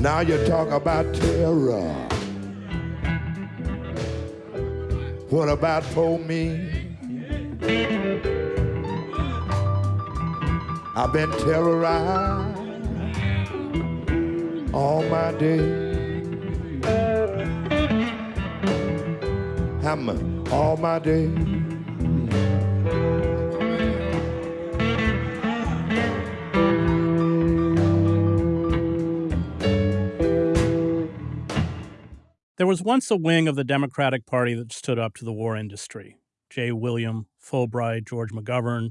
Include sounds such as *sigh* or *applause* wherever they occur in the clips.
Now you talk about terror. What about for me? I've been terrorized all my day. I'm all my day. There was once a wing of the Democratic Party that stood up to the war industry. J. William Fulbright, George McGovern,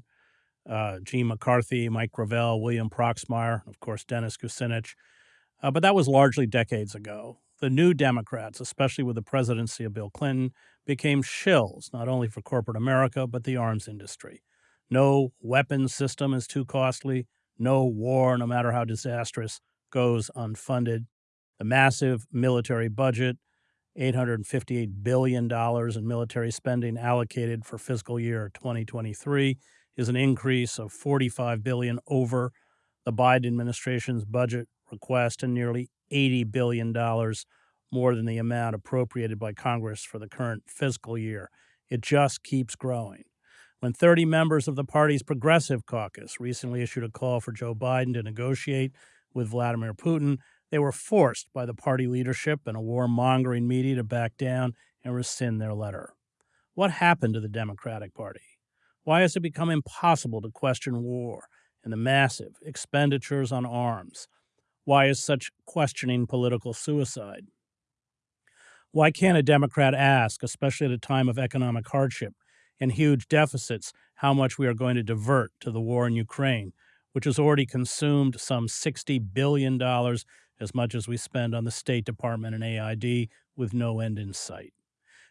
uh, Gene McCarthy, Mike Gravel, William Proxmire, of course, Dennis Kucinich. Uh, but that was largely decades ago. The new Democrats, especially with the presidency of Bill Clinton, became shills not only for corporate America, but the arms industry. No weapons system is too costly. No war, no matter how disastrous, goes unfunded. The massive military budget $858 billion in military spending allocated for fiscal year 2023 is an increase of 45 billion over the Biden administration's budget request and nearly 80 billion dollars more than the amount appropriated by Congress for the current fiscal year. It just keeps growing. When 30 members of the party's Progressive Caucus recently issued a call for Joe Biden to negotiate with Vladimir Putin, they were forced by the party leadership and a warmongering media to back down and rescind their letter. What happened to the Democratic Party? Why has it become impossible to question war and the massive expenditures on arms? Why is such questioning political suicide? Why can't a Democrat ask, especially at a time of economic hardship and huge deficits, how much we are going to divert to the war in Ukraine, which has already consumed some $60 billion as much as we spend on the State Department and AID with no end in sight.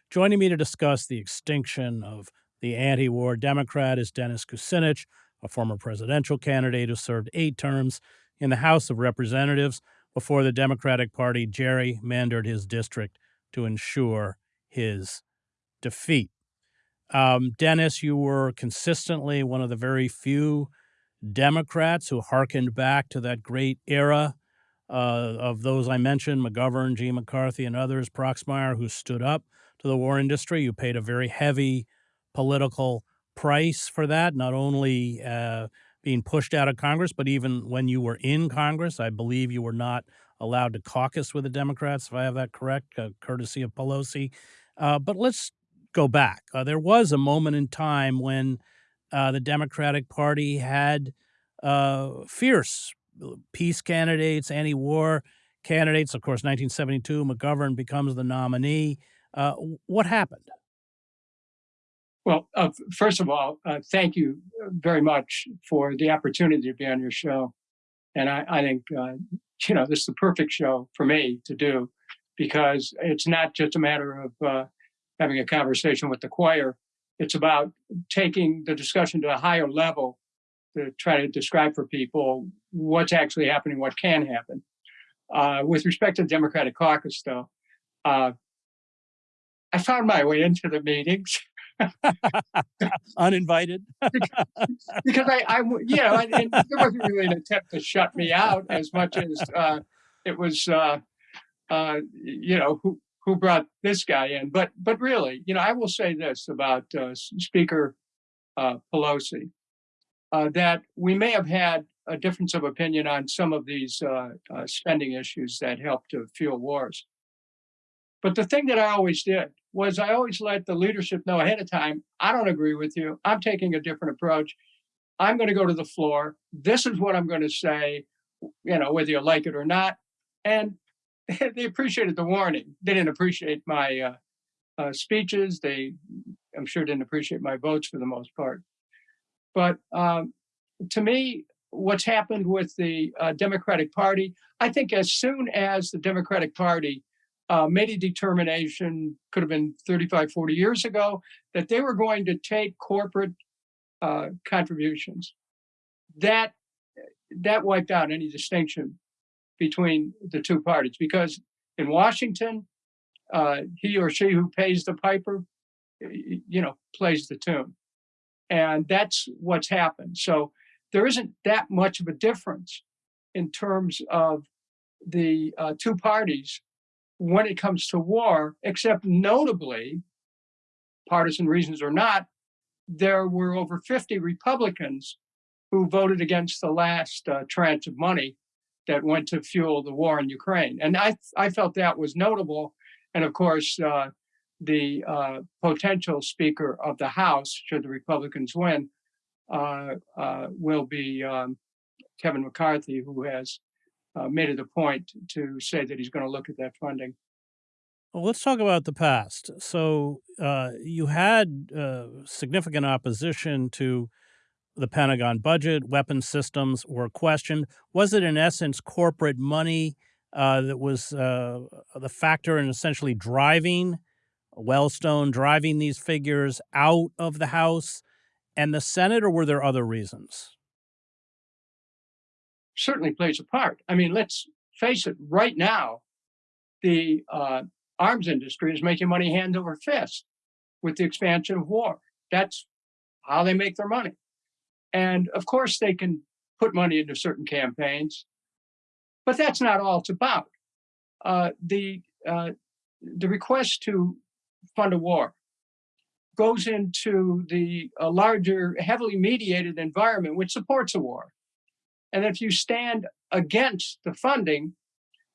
Joining me to discuss the extinction of the anti war Democrat is Dennis Kucinich, a former presidential candidate who served eight terms in the House of Representatives before the Democratic Party gerrymandered his district to ensure his defeat. Um, Dennis, you were consistently one of the very few Democrats who hearkened back to that great era uh, of those I mentioned, McGovern, G. McCarthy, and others, Proxmire, who stood up to the war industry. You paid a very heavy political price for that, not only uh, being pushed out of Congress, but even when you were in Congress. I believe you were not allowed to caucus with the Democrats, if I have that correct, uh, courtesy of Pelosi. Uh, but let's go back. Uh, there was a moment in time when uh, the Democratic Party had fierce peace candidates, anti war candidates. Of course, 1972, McGovern becomes the nominee. Uh, what happened? Well, uh, first of all, uh, thank you very much for the opportunity to be on your show. And I, I think, uh, you know, this is the perfect show for me to do because it's not just a matter of uh, having a conversation with the choir. It's about taking the discussion to a higher level to try to describe for people what's actually happening, what can happen. Uh, with respect to the Democratic caucus, though, uh, I found my way into the meetings. *laughs* Uninvited? because, I, I, you know, and there wasn't really an attempt to shut me out as much as uh, it was, uh, uh, you know, who, who brought this guy in. But, but really, you know, I will say this about uh, Speaker Pelosi uh, that we may have had a difference of opinion on some of these uh, uh, spending issues that helped to fuel wars. But the thing that I always did was I always let the leadership know ahead of time, I don't agree with you. I'm taking a different approach. I'm going to go to the floor. This is what I'm going to say, you know, whether you like it or not. And *laughs* they appreciated the warning. They didn't appreciate my uh, uh, speeches. They, I'm sure, didn't appreciate my votes for the most part. But um, to me, what's happened with the uh, Democratic Party, I think as soon as the Democratic Party uh, made a determination, could have been 35, 40 years ago, that they were going to take corporate uh, contributions, that that wiped out any distinction between the two parties. Because in Washington, uh, he or she who pays the piper, you know, plays the tune. And that's what's happened. So there isn't that much of a difference in terms of the uh, two parties when it comes to war, except notably, partisan reasons or not, there were over 50 Republicans who voted against the last uh, tranche of money that went to fuel the war in Ukraine. And I, I felt that was notable. And of course, uh, the uh, potential Speaker of the House, should the Republicans win, uh, uh, will be um, Kevin McCarthy, who has uh, made it a point to say that he's going to look at that funding. Well, let's talk about the past. So uh, you had uh, significant opposition to the Pentagon budget. Weapon systems were questioned. Was it, in essence, corporate money that was the factor in essentially driving Wellstone, driving these figures out of the House and the Senate, or were there other reasons? Certainly plays a part. I mean, let's face it, right now, the uh, arms industry is making money hand over fist with the expansion of war. That's how they make their money. And of course, they can put money into certain campaigns, but that's not all it's about. Uh, the uh, the request to fund a war goes into the uh, larger, heavily mediated environment which supports a war. And if you stand against the funding,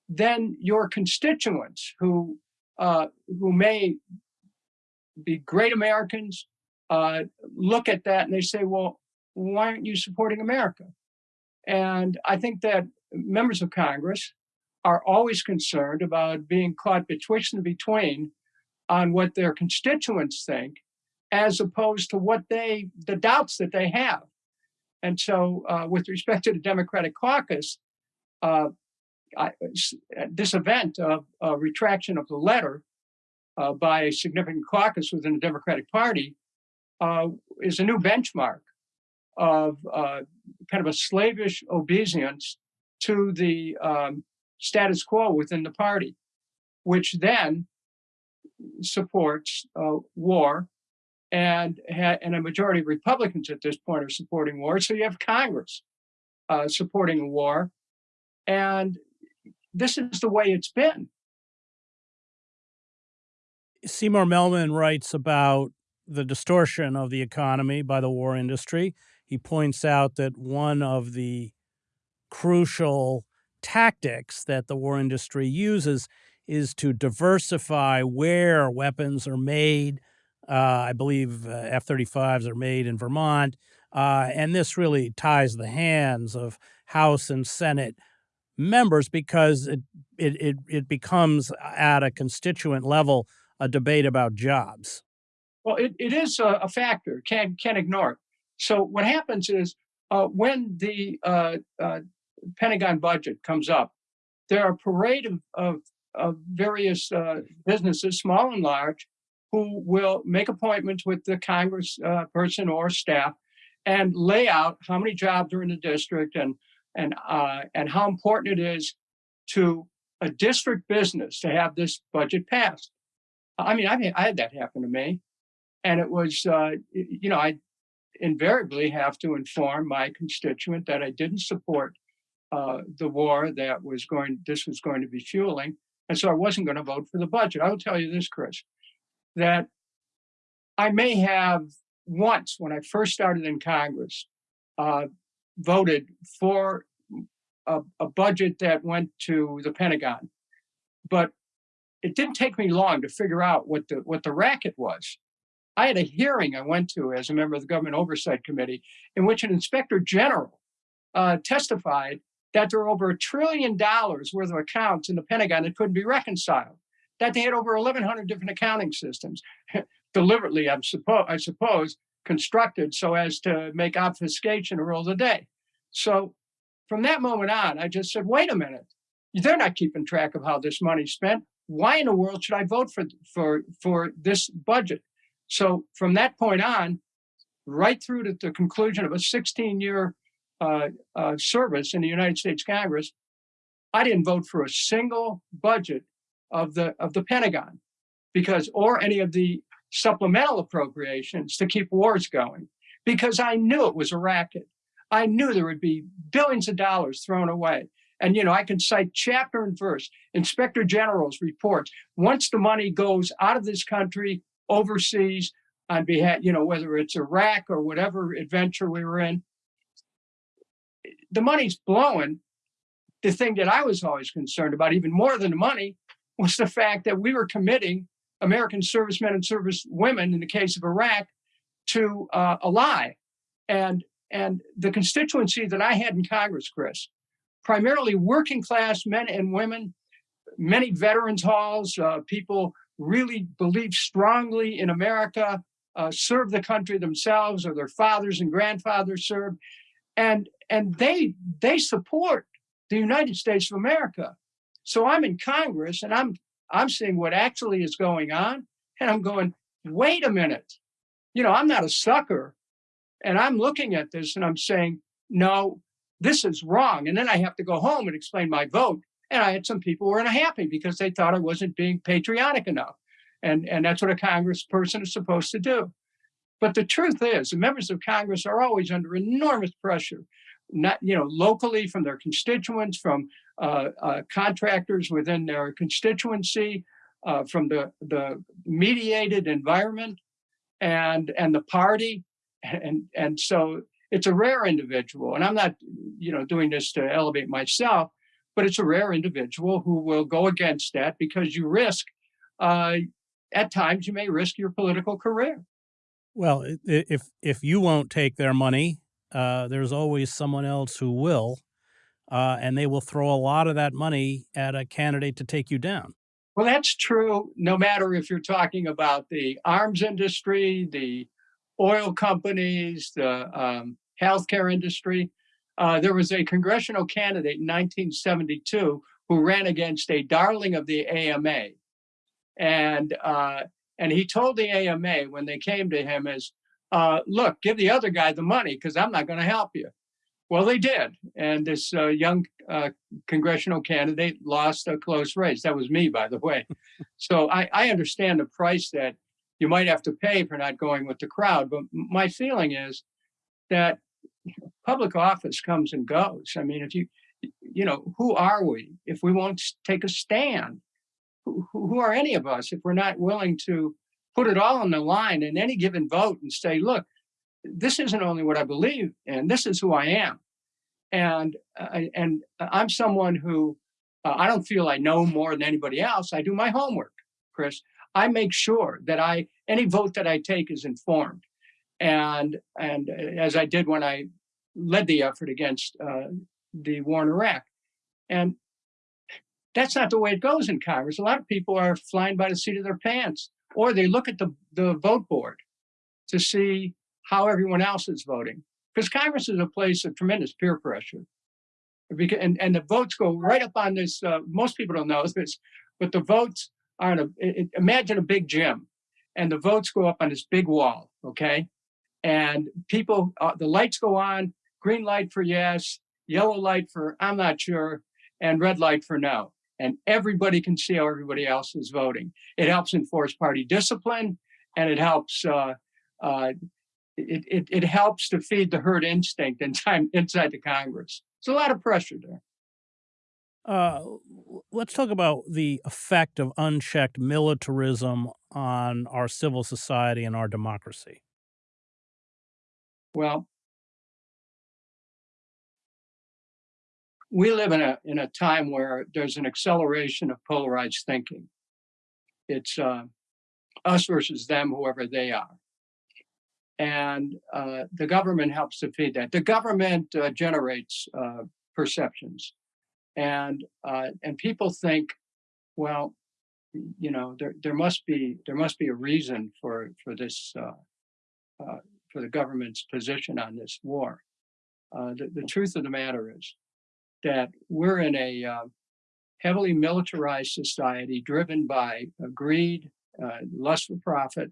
then your constituents who uh, who may be great Americans uh, look at that and they say, well, why aren't you supporting America? And I think that members of Congress are always concerned about being caught betwixt and between on what their constituents think, as opposed to what they, the doubts that they have. And so uh, with respect to the Democratic caucus, uh, I, this event of uh, retraction of the letter uh, by a significant caucus within the Democratic Party uh, is a new benchmark of kind of a slavish obeisance to the um, status quo within the party, which then supports uh, war and and a majority of Republicans at this point are supporting war. So you have Congress uh, supporting war, and this is the way it's been. Seymour Melman writes about the distortion of the economy by the war industry. He points out that one of the crucial tactics that the war industry uses is to diversify where weapons are made. Uh, I believe uh, F 35s are made in Vermont. Uh, and this really ties the hands of House and Senate members because it, it, it, it becomes at a constituent level a debate about jobs. Well, it, it is a, a factor, can't, can't ignore it. So what happens is uh, when the uh, uh, Pentagon budget comes up, there are a parade of, of, of various uh, businesses, small and large, who will make appointments with the Congress uh, person or staff and lay out how many jobs are in the district and and uh, and how important it is to a district business to have this budget passed. I mean, I mean, I had that happen to me, and it was, uh, you know, I invariably have to inform my constituent that I didn't support uh, the war that was going, this was going to be fueling, and so I wasn't going to vote for the budget. I will tell you this, Chris, that I may have once, when I first started in Congress, uh, voted for a, a budget that went to the Pentagon, but it didn't take me long to figure out what the what the racket was. I had a hearing I went to as a member of the Government Oversight Committee in which an inspector general uh, testified that there were over a trillion dollars worth of accounts in the Pentagon that couldn't be reconciled, that they had over 1,100 different accounting systems, *laughs* deliberately, I suppose, I suppose, constructed so as to make obfuscation a rule of the day. So from that moment on, I just said, wait a minute, they're not keeping track of how this money's spent why in the world should I vote for for for this budget? So from that point on, right through to the conclusion of a 16-year uh, uh, service in the United States Congress, I didn't vote for a single budget of the of the Pentagon, because or any of the supplemental appropriations to keep wars going, because I knew it was a racket. I knew there would be billions of dollars thrown away. And, you know, I can cite chapter and verse, inspector general's reports. Once the money goes out of this country, overseas, on behalf, you know, whether it's Iraq or whatever adventure we were in, the money's blowing. The thing that I was always concerned about, even more than the money, was the fact that we were committing American servicemen and servicewomen, in the case of Iraq, to uh, a lie. And, and the constituency that I had in Congress, Chris, primarily working class men and women, many veterans halls, uh, people really believe strongly in America, uh, serve the country themselves or their fathers and grandfathers served. And, and they, they support the United States of America. So I'm in Congress and I'm, I'm seeing what actually is going on. And I'm going, wait a minute. You know, I'm not a sucker. And I'm looking at this and I'm saying, no, this is wrong. And then I have to go home and explain my vote. And I had some people who were unhappy because they thought I wasn't being patriotic enough. And, and that's what a congressperson is supposed to do. But the truth is, the members of Congress are always under enormous pressure, not you know locally from their constituents, from uh, uh, contractors within their constituency, uh, from the the mediated environment, and and the party, and and so it's a rare individual. And I'm not you know doing this to elevate myself, but it's a rare individual who will go against that because you risk uh, at times you may risk your political career. Well, if if you won't take their money, uh, there's always someone else who will, uh, and they will throw a lot of that money at a candidate to take you down. Well, that's true. No matter if you're talking about the arms industry, the oil companies, the um, healthcare industry. Uh, there was a congressional candidate in 1972 who ran against a darling of the AMA, and uh, and he told the AMA when they came to him is, uh, look, give the other guy the money because I'm not going to help you. Well, they did. And this uh, young uh, congressional candidate lost a close race. That was me, by the way. *laughs* so I, I understand the price that you might have to pay for not going with the crowd. But my feeling is that public office comes and goes. I mean, if you, you know, who are we if we won't take a stand? Who, are any of us if we're not willing to put it all on the line in any given vote and say, look, this isn't only what I believe and this is who I am. And, uh, and I'm someone who, uh, I don't feel I know more than anybody else. I do my homework, Chris. I make sure that I, any vote that I take is informed. And, and as I did when I led the effort against uh, the war in Iraq. And that's not the way it goes in Congress. A lot of people are flying by the seat of their pants, or they look at the, the vote board to see how everyone else is voting. Because Congress is a place of tremendous peer pressure. And, and the votes go right up on this, uh, most people don't know this, but the votes are in a, it, imagine a big gym, and the votes go up on this big wall, okay? And people, uh, the lights go on, green light for yes, yellow light for I'm not sure, and red light for no and everybody can see how everybody else is voting. It helps enforce party discipline, and it helps uh, uh, it, it, it helps to feed the herd instinct in time *laughs* inside the Congress. There's a lot of pressure there. Uh, let's talk about the effect of unchecked militarism on our civil society and our democracy. Well, we live in a in a time where there's an acceleration of polarized thinking. It's uh, us versus them, whoever they are, and uh, the government helps to feed that. The government uh, generates uh, perceptions, and uh, and people think, well, you know, there there must be there must be a reason for for this uh, for the government's position on this war. the, the truth of the matter is that we're in a uh, heavily militarized society driven by greed, uh, lust for profit,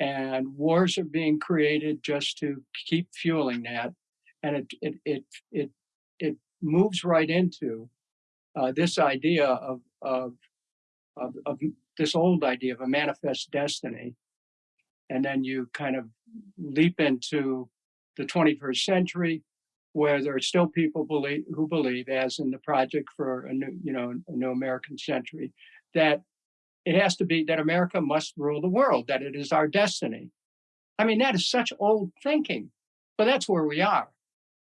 and wars are being created just to keep fueling that. And it it it it, it moves right into uh, this idea of, of of of this old idea of a manifest destiny, and then you kind of leap into the 21st century where there are still people believe who believe, as in the project for a new, you know, a new American century, that it has to be that America must rule the world, that it is our destiny. I mean, that is such old thinking, but that's where we are.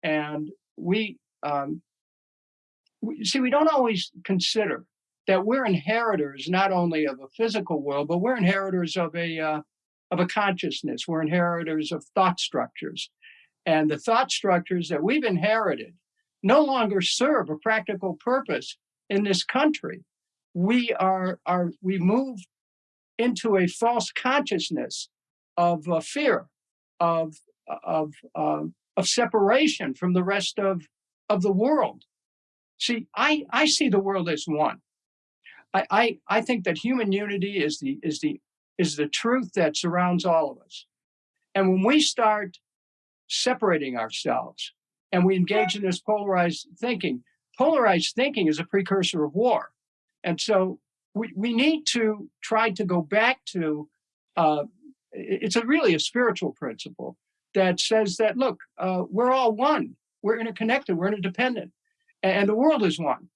And we, um, we see, we don't always consider that we're inheritors not only of a physical world, but we're inheritors of a uh, of a consciousness. We're inheritors of thought structures, and the thought structures that we've inherited no longer serve a practical purpose in this country. We are are we move into a false consciousness of uh, fear, of of uh, of separation from the rest of of the world. See, I I see the world as one. I, I, I think that human unity is the, is, the, is the truth that surrounds all of us. And when we start separating ourselves and we engage in this polarized thinking, polarized thinking is a precursor of war. And so we, we need to try to go back to, uh, it's a really a spiritual principle that says that, look, uh, we're all one, we're interconnected, we're interdependent, and, the world is one.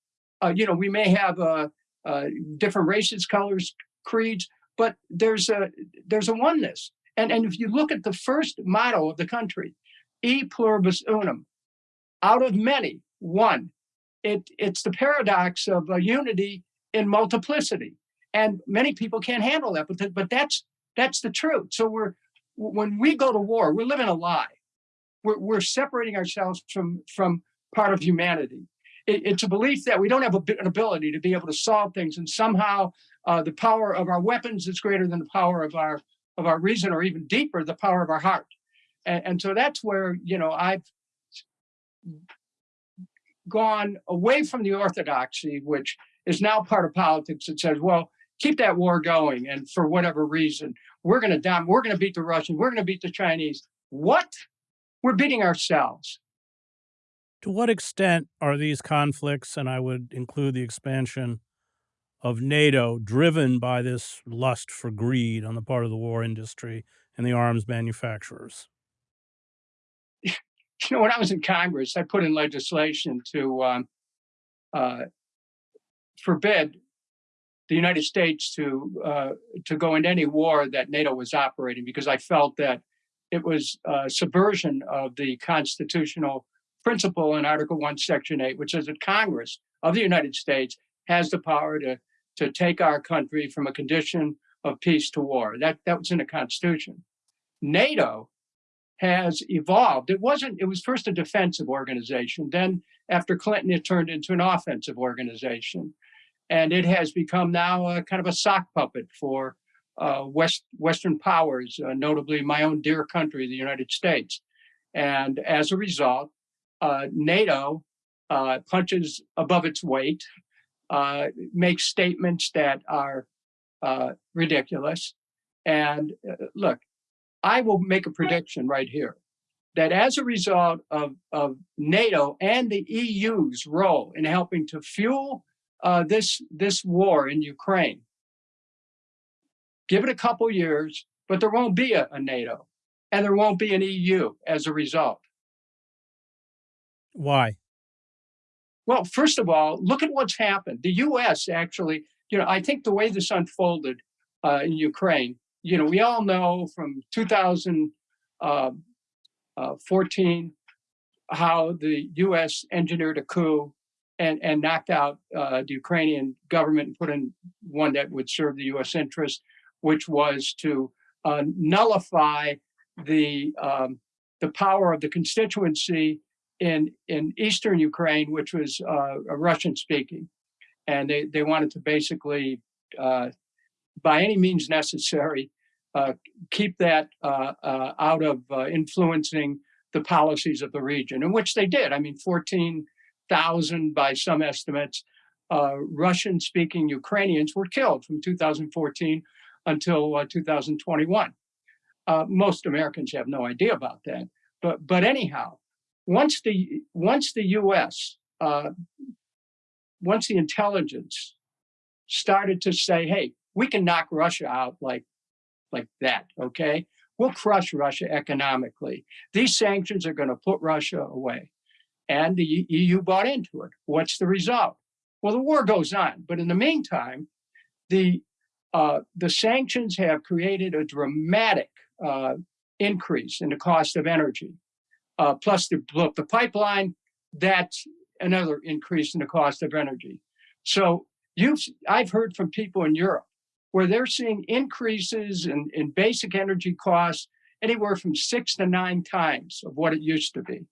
Uh, you know, we may have a, uh, different races, colors, creeds, but there's a there's a oneness. And, and if you look at the first motto of the country, e pluribus unum, out of many, one. It, it's the paradox of uh, unity in multiplicity. And many people can't handle that, but, but that's that's the truth. So we're when we go to war, we're living a lie. We're, we're separating ourselves from from part of humanity it, it's a belief that we don't have a, an ability to be able to solve things, and somehow uh, the power of our weapons is greater than the power of our of our reason, or even deeper, the power of our heart. And, and so that's where you know I've gone away from the orthodoxy, which is now part of politics that says, well, keep that war going, and for whatever reason, we're going to down, we're going to beat the Russians, we're going to beat the Chinese. What? We're beating ourselves. To what extent are these conflicts, and I would include the expansion of NATO, driven by this lust for greed on the part of the war industry and the arms manufacturers? You know, when I was in Congress, I put in legislation to um, uh, forbid the United States to uh, to go into any war that NATO was operating because I felt that it was subversion of the constitutional principle in Article 1, Section 8, which says that Congress of the United States has the power to, to take our country from a condition of peace to war. That, that was in the Constitution. NATO has evolved. It wasn't, it was first a defensive organization. Then after Clinton, it turned into an offensive organization. And it has become now a kind of a sock puppet for uh, West, Western powers, uh, notably my own dear country, the United States. And as a result, uh, NATO uh, punches above its weight, uh, makes statements that are uh, ridiculous. And look, I will make a prediction right here that as a result of, of NATO and the EU's role in helping to fuel uh, this, this war in Ukraine, give it a couple years, but there won't be a, a NATO and there won't be an EU as a result. Why? Well, first of all, look at what's happened. The U.S. actually, you know, I think the way this unfolded uh, in Ukraine, you know, we all know from 2014 um, uh, how the U.S. engineered a coup and, and knocked out uh, the Ukrainian government and put in one that would serve the U.S. interest, which was to uh, nullify the um, the power of the constituency in in eastern Ukraine, which was uh, Russian speaking, and they they wanted to basically, uh, by any means necessary, uh, keep that uh, uh, out of uh, influencing the policies of the region, in which they did. I mean, fourteen thousand by some estimates. Russian-speaking Ukrainians were killed from 2014 until 2021. most Americans have no idea about that, but but anyhow, once the once the U.S. Uh, once the intelligence started to say, "Hey, we can knock Russia out like like that," okay, we'll crush Russia economically. These sanctions are going to put Russia away. and the EU bought into it. What's the result? Well, the war goes on, but in the meantime, the uh, the sanctions have created a dramatic uh, increase in the cost of energy. Uh, plus, the, blow up the pipeline, that's another increase in the cost of energy. So you've, I've heard from people in Europe where they're seeing increases in, in basic energy costs anywhere from six to nine times of what it used to be.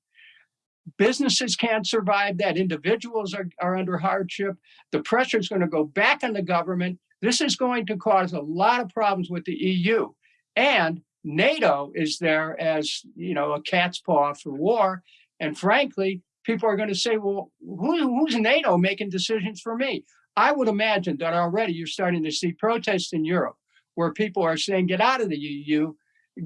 Businesses can't survive that. Individuals are, are under hardship. The pressure is going to go back on the government. This is going to cause a lot of problems with the EU. And NATO is there as, you know, a cat's paw for war. And frankly, people are going to say, well, who, who's NATO making decisions for me? I would imagine that already you're starting to see protests in Europe where people are saying, get out of the EU,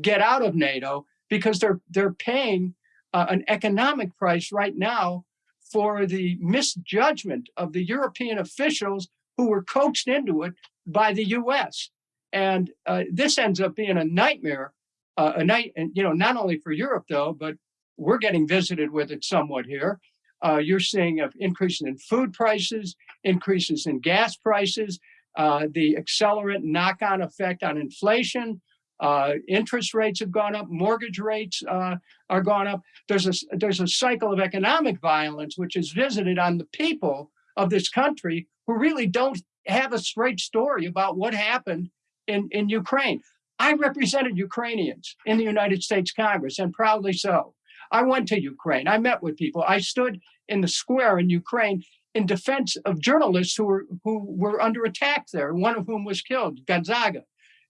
get out of NATO, because they're, they're paying uh, an economic price right now for the misjudgment of the European officials who were coaxed into it by the US. And uh, this ends up being a nightmare, uh, a night, and you know, not only for Europe though, but we're getting visited with it somewhat here. Uh, you're seeing an increase in food prices, increases in gas prices, uh, the accelerant knock-on effect on inflation, uh, interest rates have gone up, mortgage rates uh, are gone up. There's a, there's a cycle of economic violence which is visited on the people of this country who really don't have a straight story about what happened in, in Ukraine. I represented Ukrainians in the United States Congress and proudly so. I went to Ukraine. I met with people. I stood in the square in Ukraine in defense of journalists who were who were under attack there, one of whom was killed, Gongadze.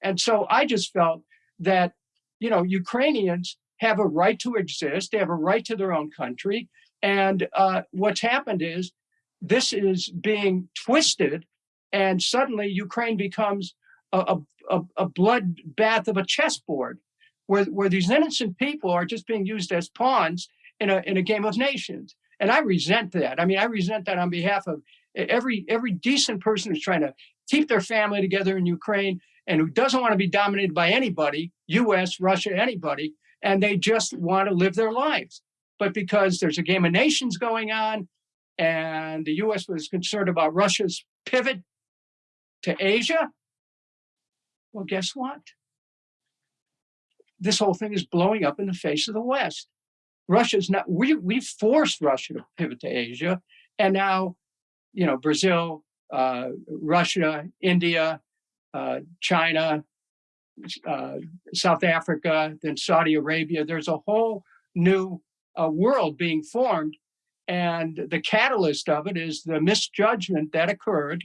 And so I just felt that, you know, Ukrainians have a right to exist. They have a right to their own country. And uh, what's happened is this is being twisted and suddenly Ukraine becomes a, a, a bloodbath of a chessboard where, where these innocent people are just being used as pawns in a, in a game of nations. And I resent that. I mean, I resent that on behalf of every, every decent person who's trying to keep their family together in Ukraine and who doesn't want to be dominated by anybody, US, Russia, anybody, and they just want to live their lives. But because there's a game of nations going on and the US was concerned about Russia's pivot to Asia, well, guess what? This whole thing is blowing up in the face of the West. Russia's not, we, we forced Russia to pivot to Asia. And now, you know, Brazil, uh, Russia, India, uh, China, uh, South Africa, then Saudi Arabia. There's a whole new uh, world being formed. And the catalyst of it is the misjudgment that occurred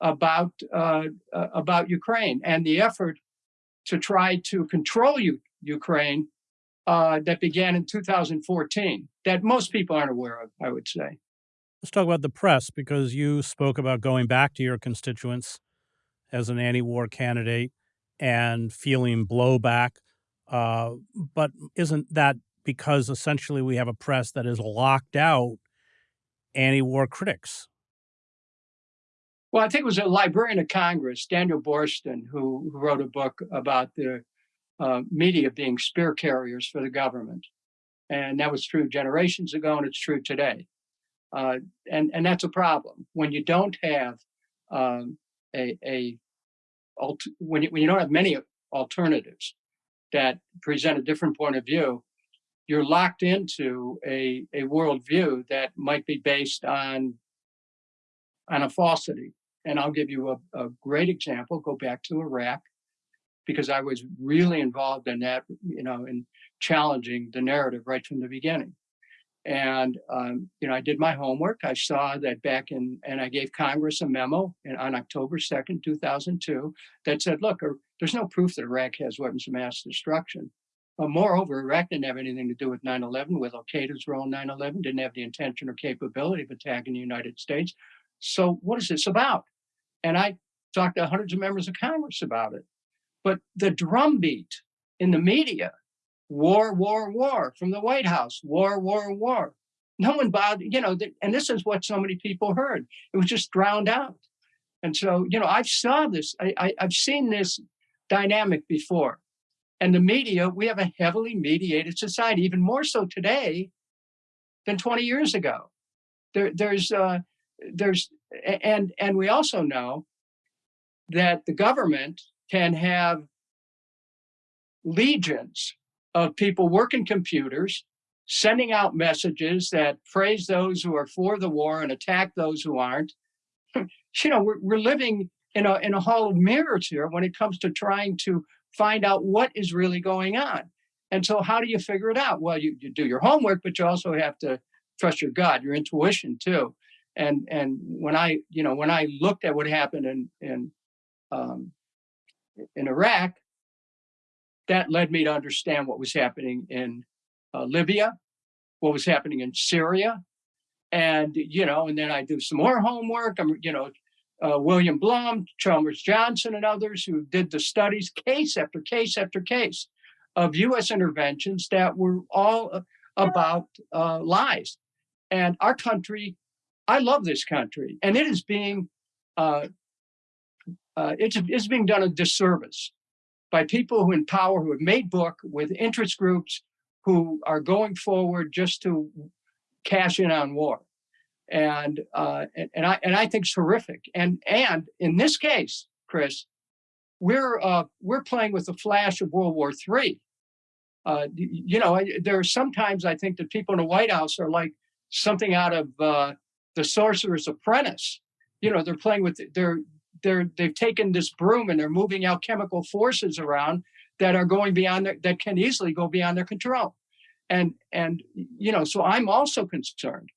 about uh, uh, about Ukraine and the effort to try to control U Ukraine uh, that began in 2014 that most people aren't aware of, I would say. Let's talk about the press because you spoke about going back to your constituents as an anti-war candidate and feeling blowback. Uh, but isn't that because essentially we have a press that is locked out anti-war critics? Well, I think it was a librarian of Congress, Daniel Boorstin, who, who wrote a book about the uh, media being spear carriers for the government. And that was true generations ago, and it's true today. Uh, and, and that's a problem. When you don't have um, a, a when, you, when you don't have many alternatives that present a different point of view, you're locked into a, a worldview that might be based on, on a falsity. And I'll give you a, a great example, go back to Iraq, because I was really involved in that, you know, in challenging the narrative right from the beginning. And, um, you know, I did my homework. I saw that back in, and I gave Congress a memo in, on October 2nd, 2002, that said, look, er, there's no proof that Iraq has weapons of mass destruction. Uh, moreover, Iraq didn't have anything to do with 9-11, with Al-Qaeda's role in 9-11, didn't have the intention or capability of attacking the United States. So what is this about? And I talked to hundreds of members of Congress about it. But the drumbeat in the media, war, war, war, from the White House, war, war, war. No one bothered, you know, and this is what so many people heard. It was just drowned out. And so, you know, I've saw this, I, I, I've seen this dynamic before. And the media, we have a heavily mediated society, even more so today than 20 years ago. There, there's, uh, there's, and and we also know that the government can have legions of people working computers, sending out messages that praise those who are for the war and attack those who aren't. *laughs* you know, we're, we're living in a in a hall of mirrors here when it comes to trying to find out what is really going on. And so how do you figure it out? Well, you, you do your homework, but you also have to trust your gut, your intuition too. And and when I, you know, when I looked at what happened in in um, in Iraq, that led me to understand what was happening in uh, Libya, what was happening in Syria, and you know, and then I do some more homework. I'm, you know, uh, William Blum, Chalmers Johnson, and others who did the studies, case after case after case, of U.S. interventions that were all uh, about uh, lies. And our country, I love this country, and it is being uh, uh, it's, it's being done a disservice by people who in power who have made book with interest groups who are going forward just to cash in on war. And, uh, and, and I and I think it's horrific. And and in this case, Chris, we're uh, we're playing with the flash of World War III. Uh, you know, there are sometimes I think that people in the White House are like something out of uh, the Sorcerer's Apprentice. You know, they're playing with they're they're they've taken this broom and they're moving out chemical forces around that are going beyond their, that can easily go beyond their control. And and you know so i'm also concerned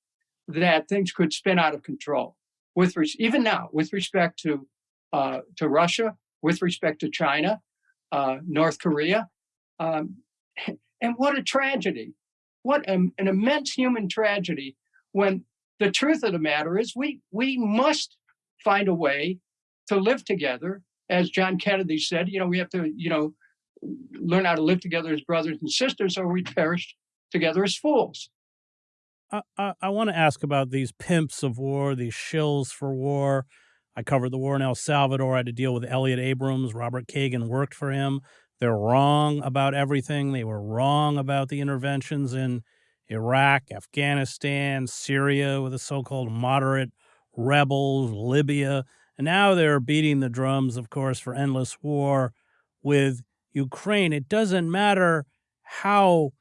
that things could spin out of control with even now with respect to uh, to russia with respect to china uh, north korea. Um, *laughs* and what a tragedy. What an immense human tragedy when the truth of the matter is we we must find a way to live together. As John Kennedy said, you know, we have to, you know, learn how to live together as brothers and sisters, or we perish together as fools. I, I, I want to ask about these pimps of war, these shills for war. I covered the war in El Salvador. I had to deal with Elliott Abrams. Robert Kagan worked for him. They're wrong about everything. They were wrong about the interventions in Iraq, Afghanistan, Syria with the so called moderate rebels, Libya. And now they're beating the drums, of course, for endless war with Ukraine. It doesn't matter how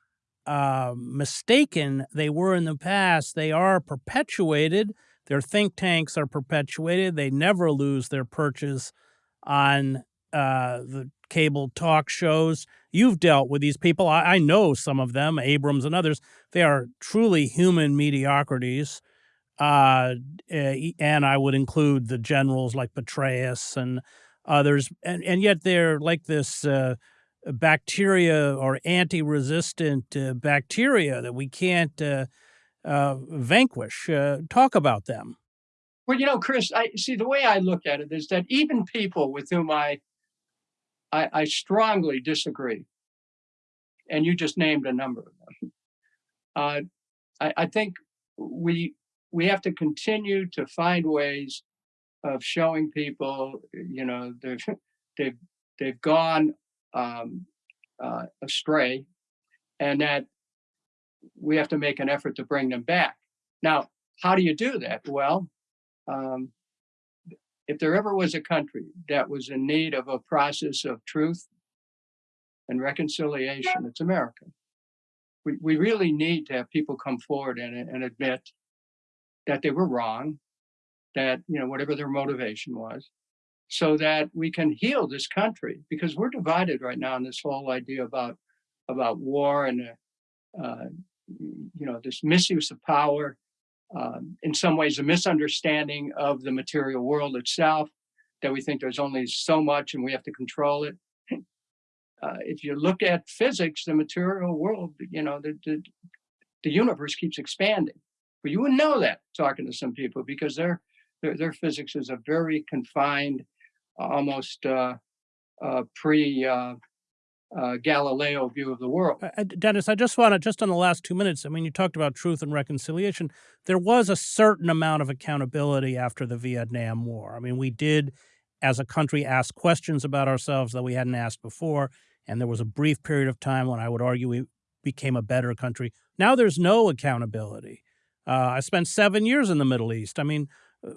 uh, mistaken they were in the past, they are perpetuated. Their think tanks are perpetuated. They never lose their purchase on uh, the cable talk shows. You've dealt with these people. I, I know some of them, Abrams and others. They are truly human mediocrities uh, eh, and I would include the generals like Petraeus and others, and and yet they're like this uh, bacteria or anti-resistant uh, bacteria that we can't uh, uh, vanquish. Uh, talk about them. Well, you know, Chris, I see the way I look at it is that even people with whom I I, I strongly disagree, and you just named a number of them. I, I think we we have to continue to find ways of showing people, you know, they've they've they've gone um, uh, astray, and that we have to make an effort to bring them back. Now, how do you do that? Well, um, if there ever was a country that was in need of a process of truth and reconciliation, it's America. We, we really need to have people come forward and, and admit that they were wrong, that, you know, whatever their motivation was, so that we can heal this country because we're divided right now in this whole idea about about war and uh, you know this misuse of power um, in some ways a misunderstanding of the material world itself that we think there's only so much and we have to control it. Uh, if you look at physics the material world you know the, the, the universe keeps expanding. But you wouldn't know that talking to some people because their their, their physics is a very confined, almost uh, uh, pre uh, Galileo view of the world. Uh, Dennis, I just want to, just on the last two minutes, I mean, you talked about truth and reconciliation. There was a certain amount of accountability after the Vietnam War. I mean, we did, as a country, ask questions about ourselves that we hadn't asked before. And there was a brief period of time when I would argue we became a better country. Now there's no accountability. Uh, I spent seven years in the Middle East. I mean,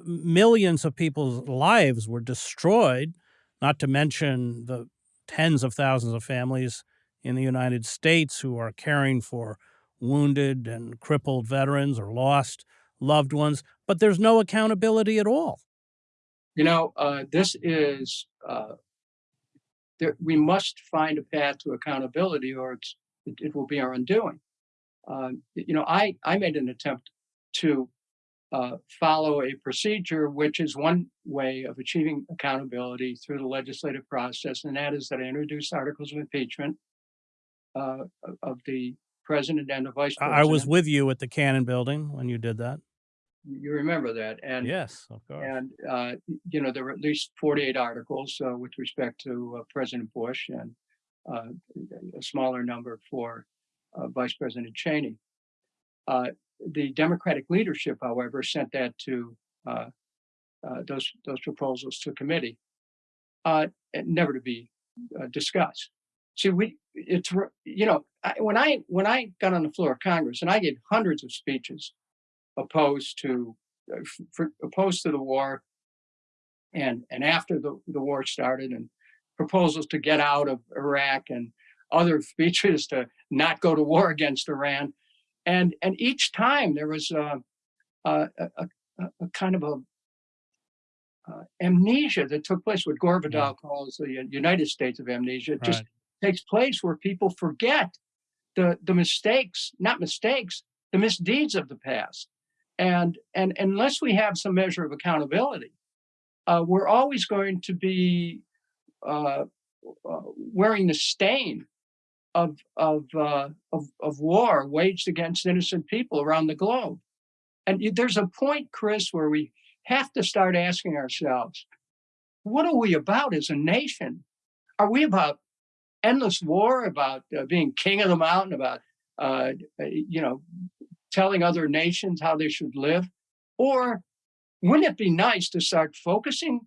millions of people's lives were destroyed, not to mention the tens of thousands of families in the United States who are caring for wounded and crippled veterans or lost loved ones, but there's no accountability at all. You know, uh, this is, uh, there, we must find a path to accountability or it, it will be our undoing. Uh, you know, I, I made an attempt to uh, follow a procedure, which is one way of achieving accountability through the legislative process, and that is that I introduced articles of impeachment uh, of the president and the vice president. I was with you at the Cannon Building when you did that. You remember that, and Yes, of course. and uh, you know there were at least 48 articles uh, with respect to uh, President Bush and uh, a smaller number for uh, Vice President Cheney. The Democratic leadership, however, sent that to uh, uh, those those proposals to committee, uh, never to be uh, discussed. See, we it's you know I, when I when I got on the floor of Congress and I gave hundreds of speeches opposed to uh, for, opposed to the war and and after the, the war started and proposals to get out of Iraq and other *laughs* speeches to not go to war against Iran and and each time there was a, a, a, a kind of a uh, amnesia that took place what Gore Vidal calls the United States of amnesia it just takes place where people forget the the mistakes not mistakes the misdeeds of the past. And and unless we have some measure of accountability uh, we're always going to be uh, uh, wearing the stain of of, uh, of of war waged against innocent people around the globe. And there's a point, Chris, where we have to start asking ourselves, what are we about as a nation? Are we about endless war, about uh, being king of the mountain, about uh, uh, you know telling other nations how they should live, or wouldn't it be nice to start focusing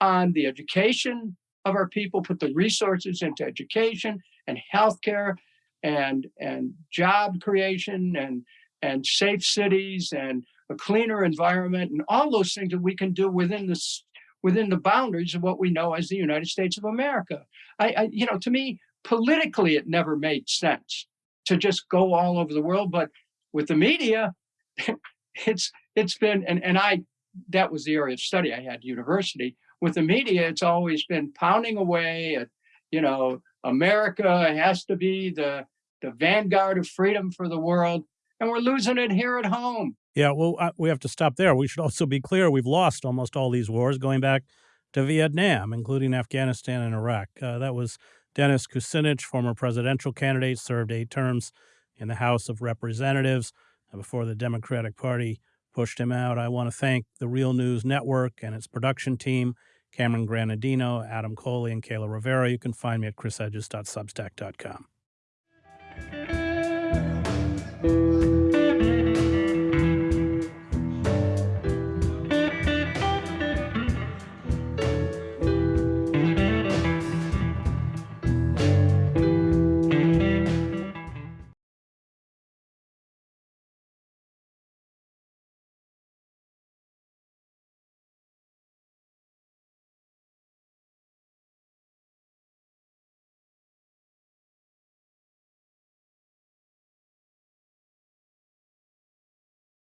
on the education of our people, put the resources into education and healthcare and and job creation and and safe cities and a cleaner environment and all those things that we can do within this within the boundaries of what we know as the United States of America. I, I you know to me politically it never made sense to just go all over the world, but with the media, *laughs* it's it's been and and I that was the area of study I had university. With the media, it's always been pounding away at, you know, America has to be the the vanguard of freedom for the world, and we're losing it here at home. Yeah, well, uh, we have to stop there. We should also be clear we've lost almost all these wars going back to Vietnam, including Afghanistan and Iraq. Uh, that was Dennis Kucinich, former presidential candidate, served eight terms in the House of Representatives before the Democratic Party pushed him out. I want to thank the Real News Network and its production team, Cameron Granadino, Adam Coley, and Kayla Rivera. You can find me at chrishedges.substack.com.